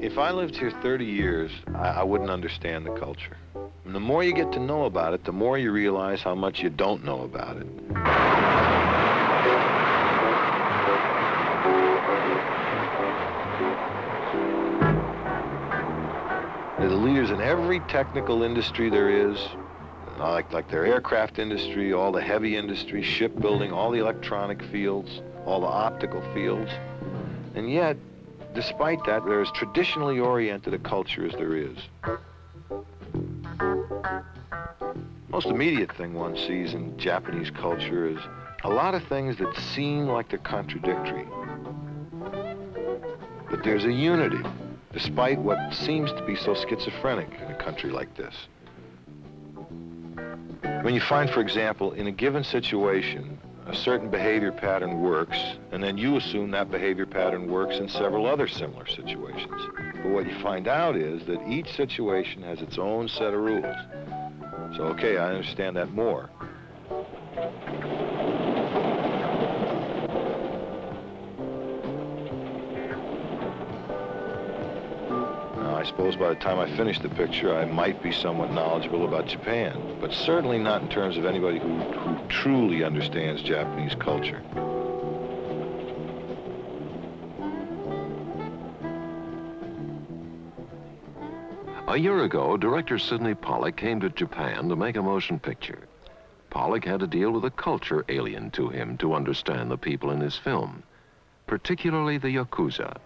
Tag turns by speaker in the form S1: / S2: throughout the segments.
S1: If I lived here 30 years, I, I wouldn't understand the culture. And the more you get to know about it, the more you realize how much you don't know about it. They're the leaders in every technical industry there is, like, like their aircraft industry, all the heavy industry, shipbuilding, all the electronic fields, all the optical fields. And yet, despite that, they're as traditionally oriented a culture as there is. Most immediate thing one sees in Japanese culture is a lot of things that seem like they're contradictory. But there's a unity, despite what seems to be so schizophrenic in a country like this. When you find, for example, in a given situation, a certain behavior pattern works, and then you assume that behavior pattern works in several other similar situations. But what you find out is that each situation has its own set of rules. So, okay, I understand that more. Suppose by the time I finish the picture, I might be somewhat knowledgeable about Japan, but certainly not in terms of anybody who, who truly understands Japanese culture.
S2: A year ago, director Sydney Pollack came to Japan to make a motion picture. Pollack had to deal with a culture alien to him to understand the people in his film, particularly the Yakuza,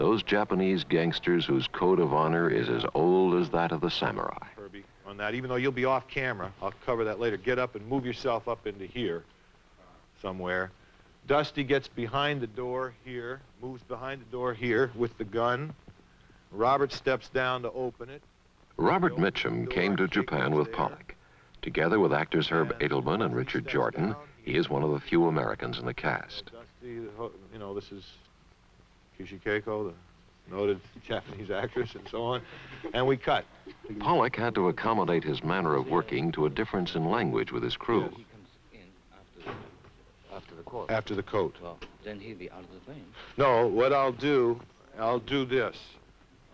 S2: those Japanese gangsters whose code of honor is as old as that of the samurai.
S1: Kirby, on that, even though you'll be off camera, I'll cover that later. Get up and move yourself up into here somewhere. Dusty gets behind the door here, moves behind the door here with the gun. Robert steps down to open it.
S2: Robert Mitchum came to Japan with Pollack, Together with actors Herb Edelman and Richard Jordan, he is one of the few Americans in the cast.
S1: Dusty, you know, this is Kishi Keiko, the noted Japanese actress, and so on. And we cut.
S2: Pollack had to accommodate his manner of working to a difference in language with his crew.
S3: He after the, after.
S1: After the coat.
S3: Well, then he'll be out of the plane.
S1: No, what I'll do, I'll do this.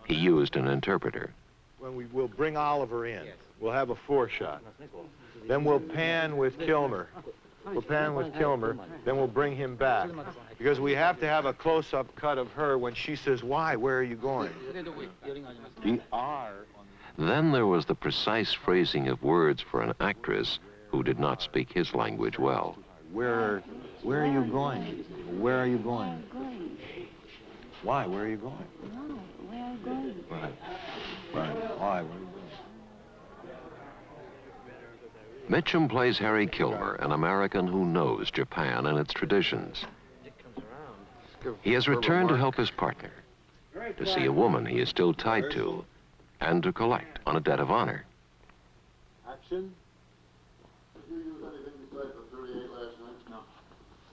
S2: He used an interpreter.
S1: When we will bring Oliver in,
S3: Yes.
S1: we'll have a four shot. Then we'll pan with Kilmer. We'll pan with Kilmer. Then we'll bring him back. Because we have to have a close-up cut of her when she says, why, where are you going?
S4: The R
S2: Then there was the precise phrasing of words for an actress who did not speak his language well.
S1: Where, where are you going? Where are you going?
S5: are you going?
S1: Why, where are you going?
S5: No, where are you going?
S1: Right. Right. Why, where are you going?
S2: Mitchum plays Harry Kilmer, an American who knows Japan and its traditions. He has returned to help his partner, to see a woman he is still tied to, and to collect on a debt of honor.
S1: Action.
S6: Did you use anything besides the 38 last night? No.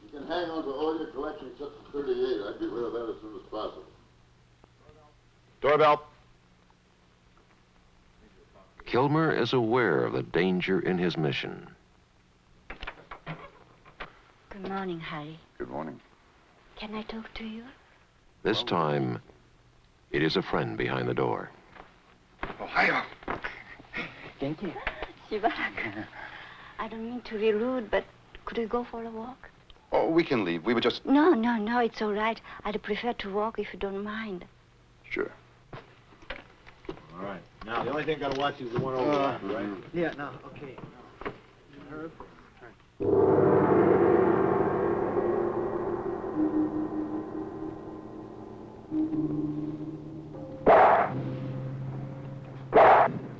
S6: You can hang on to all your collection except the 38. I'd get rid of that as soon as possible.
S1: Doorbell.
S2: Kilmer is aware of the danger in his mission.
S5: Good morning, Harry.
S4: Good morning.
S5: Can I talk to you?
S2: This time, it is a friend behind the door.
S4: Ohio. Thank you.
S5: Shibarak. I don't mean to be rude, but could we go for a walk?
S4: Oh, we can leave. We were just...
S5: No, no, no, it's all right. I'd prefer to walk if you don't mind.
S4: Sure.
S1: All right. Now, the only thing i gotta watch is the one over uh, there, right?
S7: Yeah, no, okay.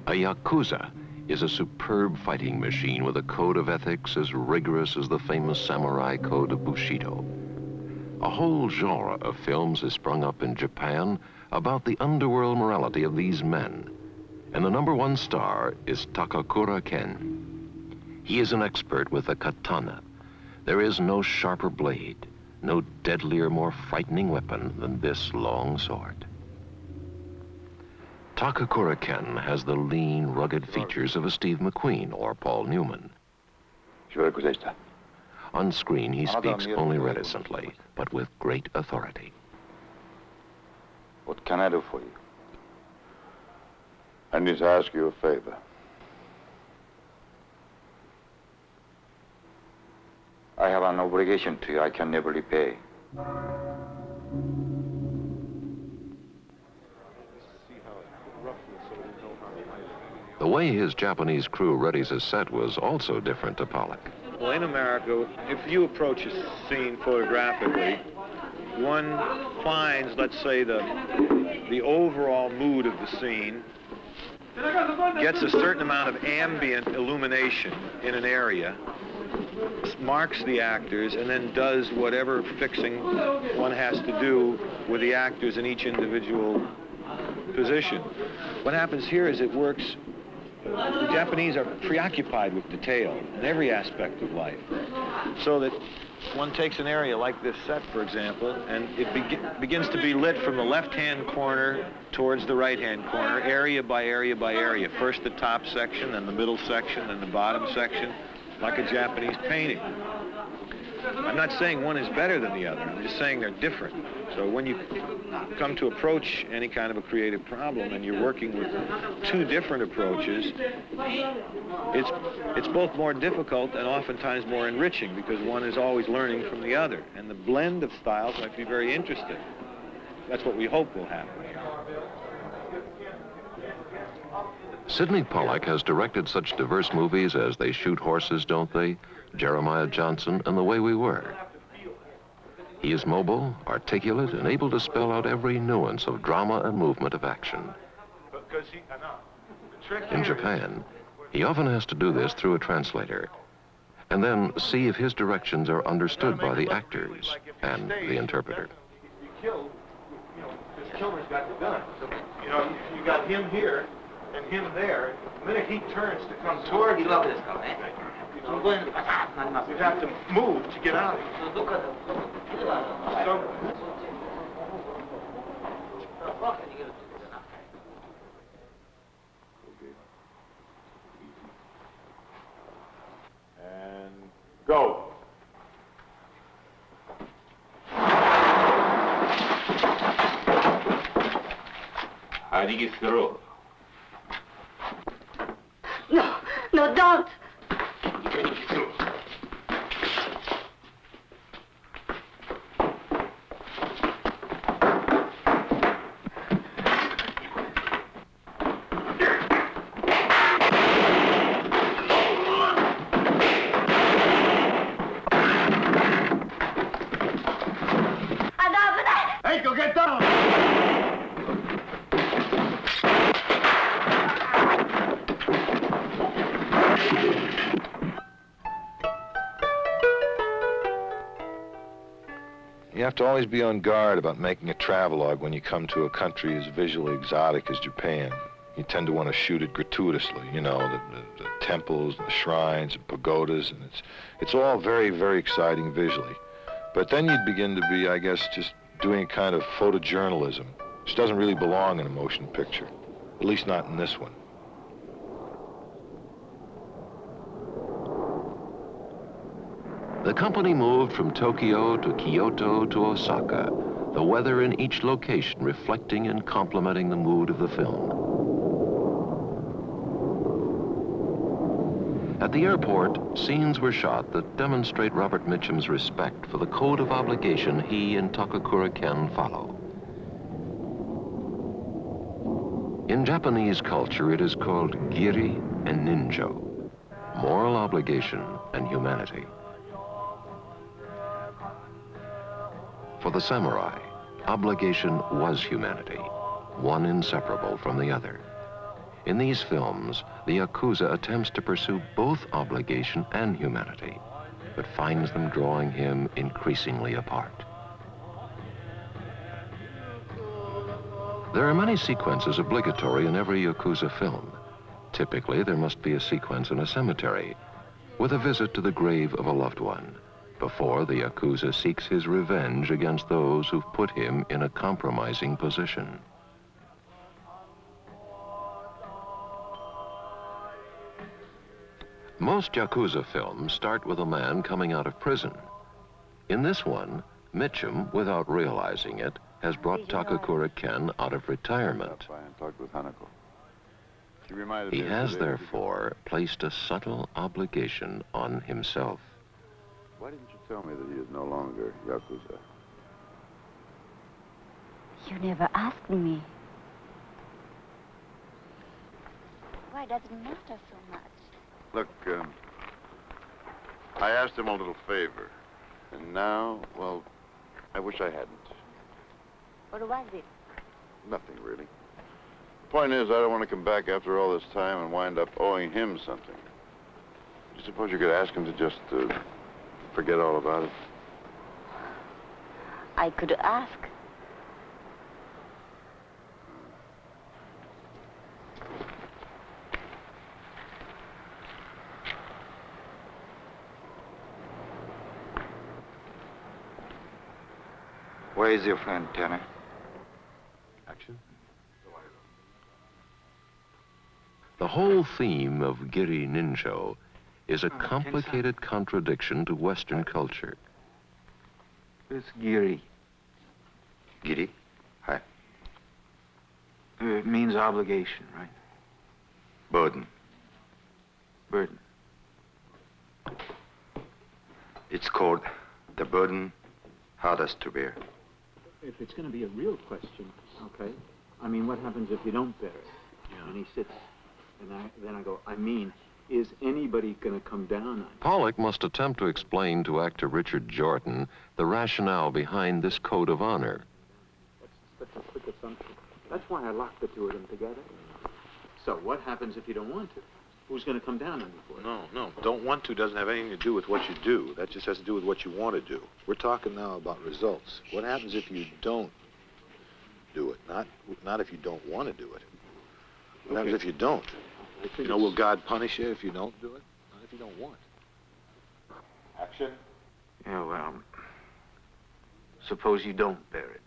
S2: A Yakuza is a superb fighting machine with a code of ethics as rigorous as the famous samurai code of Bushido. A whole genre of films has sprung up in Japan about the underworld morality of these men. And the number one star is Takakura Ken. He is an expert with the katana. There is no sharper blade, no deadlier, more frightening weapon than this long sword. Takakura Ken has the lean, rugged features of a Steve McQueen or Paul Newman. On screen, he speaks only reticently, but with great authority.
S4: What can I do for you? I need to ask you a favor.
S7: I have an obligation to you I can never repay.
S2: The way his Japanese crew readies a set was also different to Pollack.
S1: Well, in America, if you approach a scene photographically, one finds, let's say, the, the overall mood of the scene, gets a certain amount of ambient illumination in an area, marks the actors, and then does whatever fixing one has to do with the actors in each individual position. What happens here is it works the Japanese are preoccupied with detail in every aspect of life. So that one takes an area like this set, for example, and it be begins to be lit from the left-hand corner towards the right-hand corner, area by area by area. First the top section, then the middle section, then the bottom section, like a Japanese painting. I'm not saying one is better than the other. I'm just saying they're different. So when you come to approach any kind of a creative problem and you're working with two different approaches, it's, it's both more difficult and oftentimes more enriching because one is always learning from the other. And the blend of styles might be very interesting. That's what we hope will happen.
S2: Sydney Pollack has directed such diverse movies as They Shoot Horses, Don't They? Jeremiah Johnson, and The Way We Were. He is mobile, articulate, and able to spell out every nuance of drama and movement of action. In Japan, he often has to do this through a translator, and then see if his directions are understood by the actors and the interpreter.
S1: You know, you got him here and him there. The minute he turns to come toward you, you have to move to get out. So, look at him. So. and go.
S8: How do you get through?
S5: No, no,
S1: You have to always be on guard about making a travelogue when you come to a country as visually exotic as Japan. You tend to want to shoot it gratuitously, you know, the, the, the temples, the shrines, and pagodas, and it's, it's all very, very exciting visually. But then you'd begin to be, I guess, just doing a kind of photojournalism, which doesn't really belong in a motion picture, at least not in this one.
S2: The company moved from Tokyo to Kyoto to Osaka, the weather in each location reflecting and complementing the mood of the film. At the airport, scenes were shot that demonstrate Robert Mitchum's respect for the code of obligation he and Takakura Ken follow. In Japanese culture, it is called giri and ninjo, moral obligation and humanity. For the samurai, obligation was humanity, one inseparable from the other. In these films, the Yakuza attempts to pursue both obligation and humanity, but finds them drawing him increasingly apart. There are many sequences obligatory in every Yakuza film. Typically, there must be a sequence in a cemetery, with a visit to the grave of a loved one before the Yakuza seeks his revenge against those who've put him in a compromising position. Most Yakuza films start with a man coming out of prison. In this one, Mitchum, without realizing it, has brought Takakura Ken out of retirement.
S4: and talk with Hanako. He reminded
S2: He has, therefore, placed a subtle obligation on himself.
S4: Why didn't you tell me that he is no longer Yakuza?
S5: You never asked me. Why does it matter so much?
S4: Look, um, I asked him a little favor. And now, well, I wish I hadn't.
S5: What was it?
S4: Nothing, really. The point is, I don't want to come back after all this time and wind up owing him something. Do you suppose you could ask him to just uh, forget all about it?
S5: I could ask.
S7: Where is your friend, Tanner?
S4: Action?
S2: The whole theme of Giri Ninjo is a oh, complicated contradiction to Western culture.
S7: It's Giri.
S4: Giri? Hi.
S7: Uh, it means obligation, right?
S4: Burden.
S7: Burden.
S4: It's called the burden hardest to bear.
S9: If it's going to be a real question, okay, I mean, what happens if you don't bear it? Yeah. And he sits, and I, then I go, I mean, is anybody going to come down on you?
S2: Pollack must attempt to explain to actor Richard Jordan the rationale behind this code of honor.
S9: That's such a quick assumption. That's why I locked the two of them together. So what happens if you don't want to? Who's going to come down on you for it?
S1: No, no. Don't want to doesn't have anything to do with what you do. That just has to do with what you want to do. We're talking now about results. What happens if you don't do it? Not, not if you don't want to do it. What happens if you don't?
S9: I
S1: You know, will God punish you if you don't do it? Not if you don't want.
S4: Action?
S7: Yeah, well, suppose you don't bear it.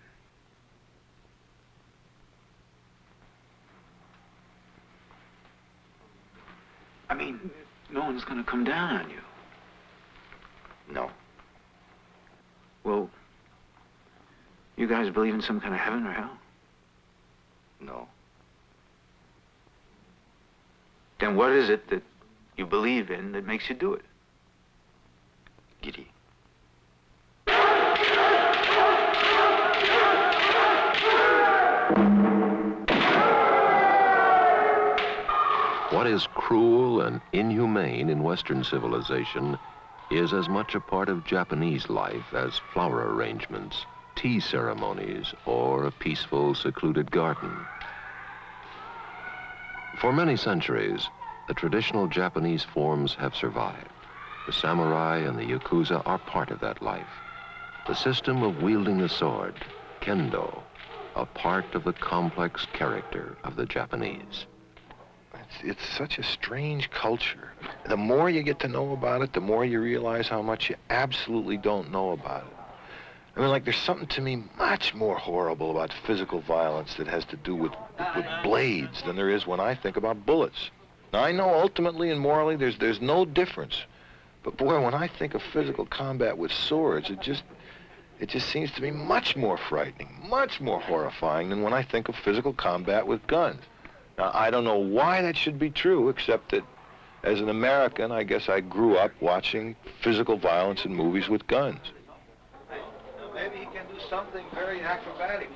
S7: I mean, no one's going to come down on you.
S4: No.
S7: Well, you guys believe in some kind of heaven or hell?
S4: No.
S7: Then what is it that you believe in that makes you do it?
S4: Giri.
S2: What is cruel and inhumane in Western civilization is as much a part of Japanese life as flower arrangements, tea ceremonies, or a peaceful, secluded garden. For many centuries, the traditional Japanese forms have survived. The samurai and the yakuza are part of that life. The system of wielding the sword, kendo, a part of the complex character of the Japanese.
S1: It's, it's such a strange culture. The more you get to know about it, the more you realize how much you absolutely don't know about it. I mean, like, there's something to me much more horrible about physical violence that has to do with, with blades than there is when I think about bullets. Now, I know ultimately and morally there's, there's no difference. But boy, when I think of physical combat with swords, it just, it just seems to me much more frightening, much more horrifying than when I think of physical combat with guns. Now, I don't know why that should be true, except that as an American, I guess I grew up watching physical violence in movies with guns.
S10: Maybe he can do something very acrobatic.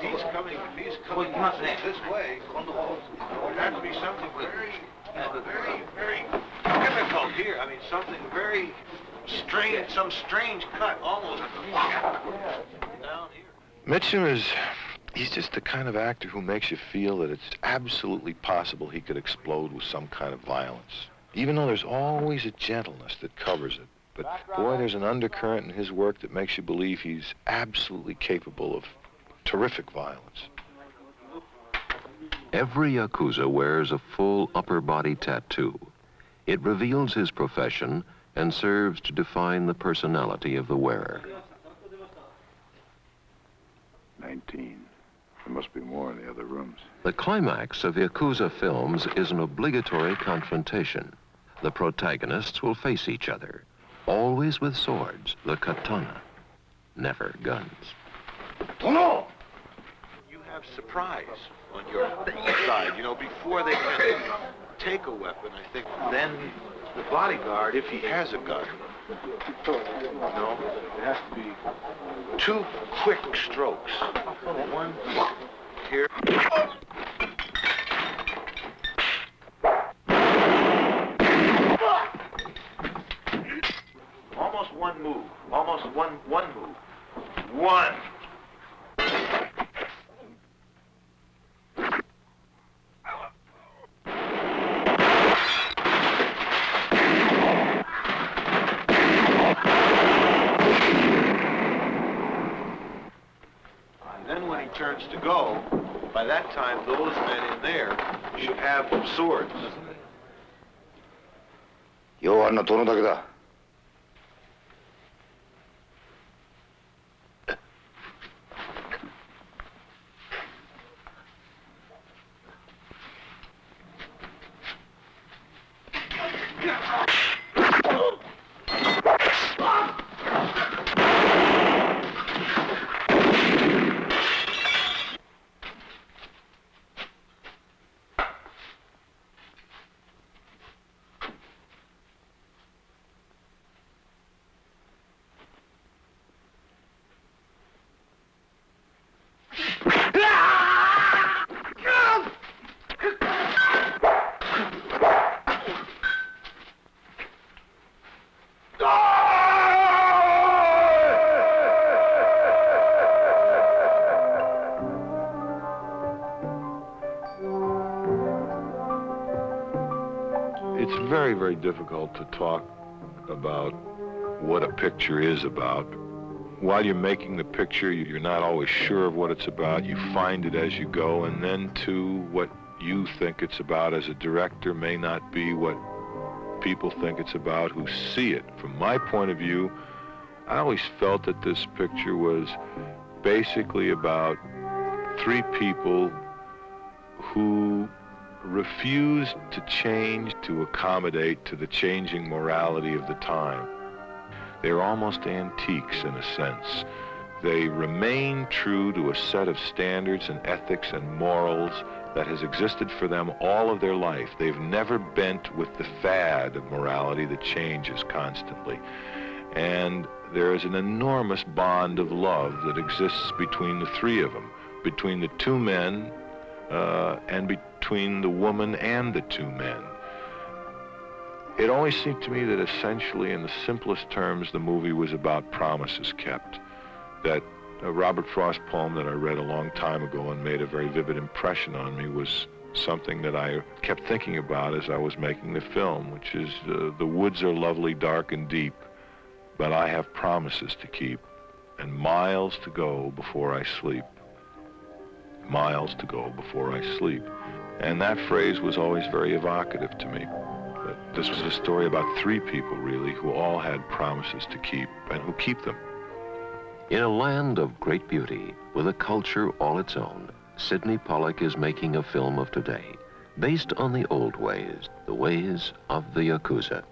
S10: He's coming, he's coming this way. It would have to be something very, very, very difficult here. I mean, something very strange, some strange cut, almost down here.
S1: Mitchum is, he's just the kind of actor who makes you feel that it's absolutely possible he could explode with some kind of violence. Even though there's always a gentleness that covers it. But boy, there's an undercurrent in his work that makes you believe he's absolutely capable of terrific violence.
S2: Every Yakuza wears a full upper body tattoo. It reveals his profession and serves to define the personality of the wearer.
S4: Nineteen. There must be more in the other rooms.
S2: The climax of Yakuza films is an obligatory confrontation. The protagonists will face each other, always with swords, the katana, never guns.
S10: Tono! You have
S1: surprise on your side, you know, before they can take a weapon, I think. Then the bodyguard, if he has a gun, know, it has to be two quick strokes. One here. Almost one move Almost one one move. One. And then when he turns to go, by that time those men in there should have swords.
S6: 要あんな殿だけだ
S1: Very, difficult to talk about what a picture is about. While you're making the picture, you're not always sure of what it's about. You find it as you go, and then too, what you think it's about as a director may not be what people think it's about who see it. From my point of view, I always felt that this picture was basically about three people who refused to change to accommodate to the changing morality of the time. They're almost antiques in a sense. They remain true to a set of standards and ethics and morals that has existed for them all of their life. They've never bent with the fad of morality that changes constantly. And there is an enormous bond of love that exists between the three of them, between the two men uh, and between the woman and the two men. It always seemed to me that essentially, in the simplest terms, the movie was about promises kept. That a Robert Frost poem that I read a long time ago and made a very vivid impression on me was something that I kept thinking about as I was making the film, which is uh, the woods are lovely, dark, and deep, but I have promises to keep and miles to go before I sleep miles to go before I sleep. And that phrase was always very evocative to me. This was a story about three people, really, who all had promises to keep and who keep them.
S2: In a land of great beauty, with a culture all its own, Sydney Pollack is making a film of today, based on the old ways, the ways of the Yakuza.